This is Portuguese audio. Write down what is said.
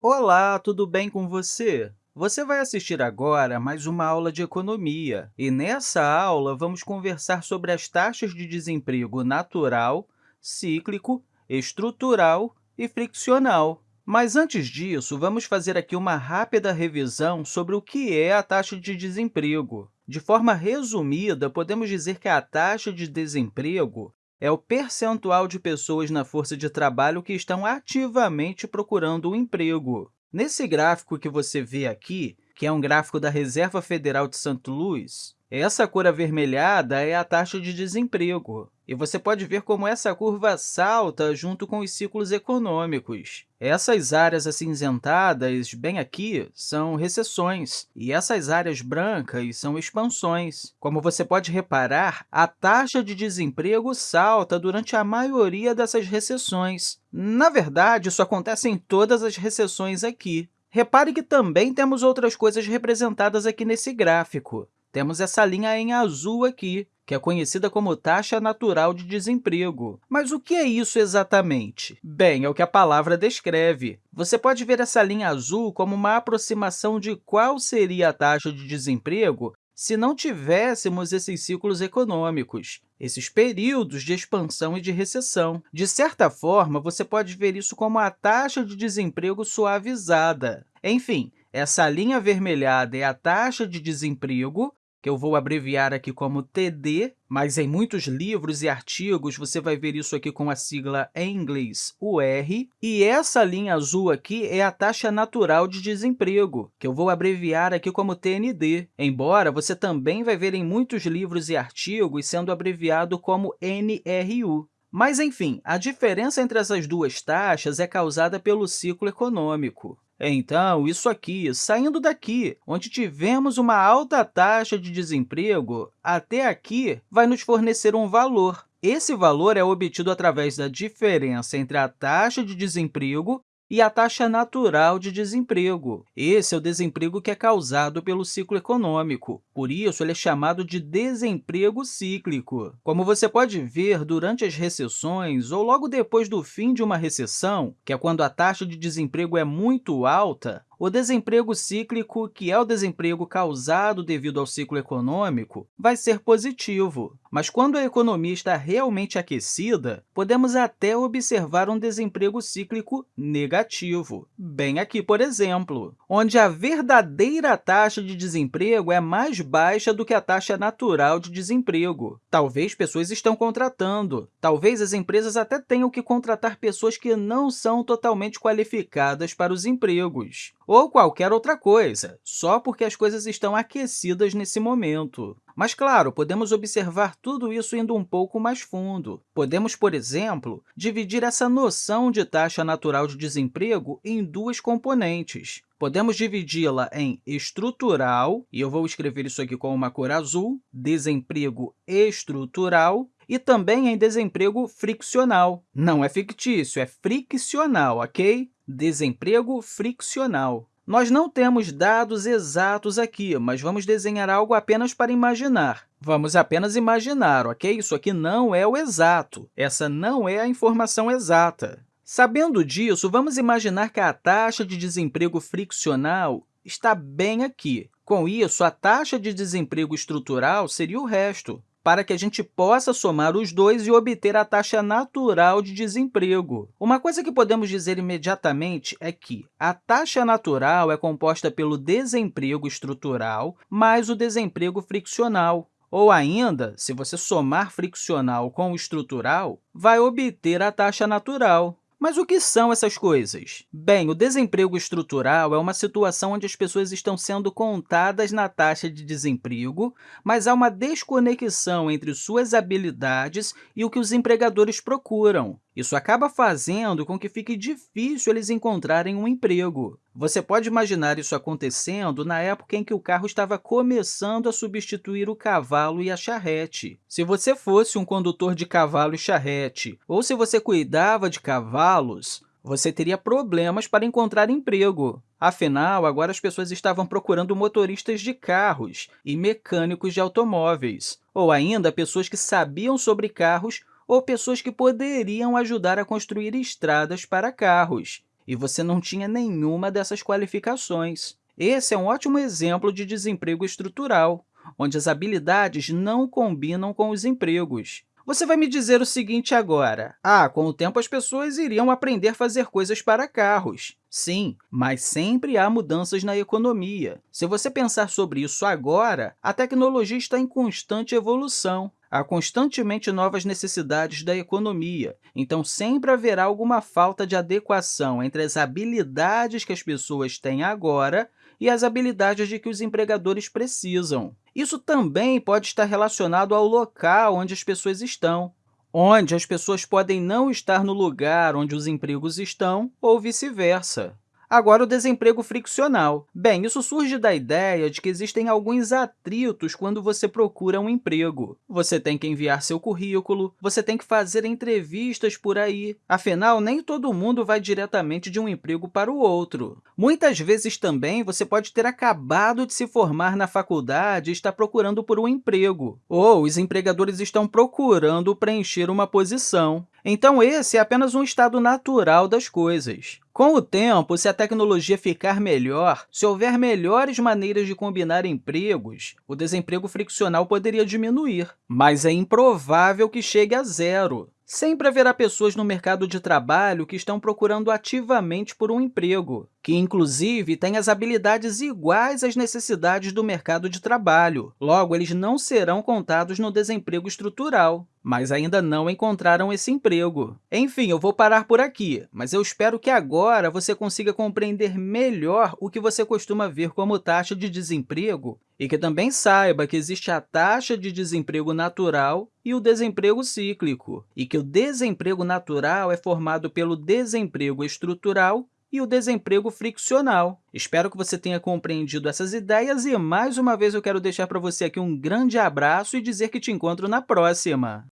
Olá, tudo bem com você? Você vai assistir agora mais uma aula de economia, e nessa aula vamos conversar sobre as taxas de desemprego natural, cíclico, estrutural e friccional. Mas, antes disso, vamos fazer aqui uma rápida revisão sobre o que é a taxa de desemprego. De forma resumida, podemos dizer que a taxa de desemprego é o percentual de pessoas na força de trabalho que estão ativamente procurando um emprego. Nesse gráfico que você vê aqui, que é um gráfico da Reserva Federal de St. Louis, essa cor avermelhada é a taxa de desemprego, e você pode ver como essa curva salta junto com os ciclos econômicos. Essas áreas acinzentadas, bem aqui, são recessões, e essas áreas brancas são expansões. Como você pode reparar, a taxa de desemprego salta durante a maioria dessas recessões. Na verdade, isso acontece em todas as recessões aqui. Repare que também temos outras coisas representadas aqui nesse gráfico. Temos essa linha em azul aqui, que é conhecida como taxa natural de desemprego. Mas o que é isso exatamente? Bem, é o que a palavra descreve. Você pode ver essa linha azul como uma aproximação de qual seria a taxa de desemprego se não tivéssemos esses ciclos econômicos, esses períodos de expansão e de recessão. De certa forma, você pode ver isso como a taxa de desemprego suavizada. Enfim, essa linha avermelhada é a taxa de desemprego, que eu vou abreviar aqui como TD, mas em muitos livros e artigos você vai ver isso aqui com a sigla em inglês UR, e essa linha azul aqui é a taxa natural de desemprego, que eu vou abreviar aqui como TND, embora você também vai ver em muitos livros e artigos sendo abreviado como NRU. Mas, enfim, a diferença entre essas duas taxas é causada pelo ciclo econômico. Então, isso aqui, saindo daqui, onde tivemos uma alta taxa de desemprego, até aqui vai nos fornecer um valor. Esse valor é obtido através da diferença entre a taxa de desemprego e a taxa natural de desemprego. Esse é o desemprego que é causado pelo ciclo econômico. Por isso, ele é chamado de desemprego cíclico. Como você pode ver, durante as recessões ou logo depois do fim de uma recessão, que é quando a taxa de desemprego é muito alta, o desemprego cíclico, que é o desemprego causado devido ao ciclo econômico, vai ser positivo. Mas quando a economia está realmente aquecida, podemos até observar um desemprego cíclico negativo. Bem aqui, por exemplo, onde a verdadeira taxa de desemprego é mais baixa do que a taxa natural de desemprego. Talvez pessoas estão contratando, talvez as empresas até tenham que contratar pessoas que não são totalmente qualificadas para os empregos ou qualquer outra coisa, só porque as coisas estão aquecidas nesse momento. Mas, claro, podemos observar tudo isso indo um pouco mais fundo. Podemos, por exemplo, dividir essa noção de taxa natural de desemprego em duas componentes. Podemos dividi-la em estrutural, e eu vou escrever isso aqui com uma cor azul, desemprego estrutural, e também em desemprego friccional. Não é fictício, é friccional, ok? Desemprego friccional. Nós não temos dados exatos aqui, mas vamos desenhar algo apenas para imaginar. Vamos apenas imaginar, ok? Isso aqui não é o exato. Essa não é a informação exata. Sabendo disso, vamos imaginar que a taxa de desemprego friccional está bem aqui. Com isso, a taxa de desemprego estrutural seria o resto para que a gente possa somar os dois e obter a taxa natural de desemprego. Uma coisa que podemos dizer imediatamente é que a taxa natural é composta pelo desemprego estrutural mais o desemprego friccional. Ou ainda, se você somar friccional com estrutural, vai obter a taxa natural. Mas o que são essas coisas? Bem, o desemprego estrutural é uma situação onde as pessoas estão sendo contadas na taxa de desemprego, mas há uma desconexão entre suas habilidades e o que os empregadores procuram. Isso acaba fazendo com que fique difícil eles encontrarem um emprego. Você pode imaginar isso acontecendo na época em que o carro estava começando a substituir o cavalo e a charrete. Se você fosse um condutor de cavalo e charrete, ou se você cuidava de cavalos, você teria problemas para encontrar emprego. Afinal, agora as pessoas estavam procurando motoristas de carros e mecânicos de automóveis, ou ainda pessoas que sabiam sobre carros ou pessoas que poderiam ajudar a construir estradas para carros. e você não tinha nenhuma dessas qualificações. Esse é um ótimo exemplo de desemprego estrutural, onde as habilidades não combinam com os empregos. Você vai me dizer o seguinte agora. Ah, com o tempo as pessoas iriam aprender a fazer coisas para carros. Sim, mas sempre há mudanças na economia. Se você pensar sobre isso agora, a tecnologia está em constante evolução. Há constantemente novas necessidades da economia, então sempre haverá alguma falta de adequação entre as habilidades que as pessoas têm agora e as habilidades de que os empregadores precisam. Isso também pode estar relacionado ao local onde as pessoas estão, onde as pessoas podem não estar no lugar onde os empregos estão ou vice-versa. Agora, o desemprego friccional. Bem, isso surge da ideia de que existem alguns atritos quando você procura um emprego. Você tem que enviar seu currículo, você tem que fazer entrevistas por aí. Afinal, nem todo mundo vai diretamente de um emprego para o outro. Muitas vezes também você pode ter acabado de se formar na faculdade e está procurando por um emprego, ou os empregadores estão procurando preencher uma posição. Então, esse é apenas um estado natural das coisas. Com o tempo, se a tecnologia ficar melhor, se houver melhores maneiras de combinar empregos, o desemprego friccional poderia diminuir, mas é improvável que chegue a zero. Sempre haverá pessoas no mercado de trabalho que estão procurando ativamente por um emprego, que, inclusive, têm as habilidades iguais às necessidades do mercado de trabalho. Logo, eles não serão contados no desemprego estrutural, mas ainda não encontraram esse emprego. Enfim, eu vou parar por aqui, mas eu espero que agora você consiga compreender melhor o que você costuma ver como taxa de desemprego e que também saiba que existe a taxa de desemprego natural e o desemprego cíclico, e que o desemprego natural é formado pelo desemprego estrutural e o desemprego friccional. Espero que você tenha compreendido essas ideias e, mais uma vez, eu quero deixar para você aqui um grande abraço e dizer que te encontro na próxima!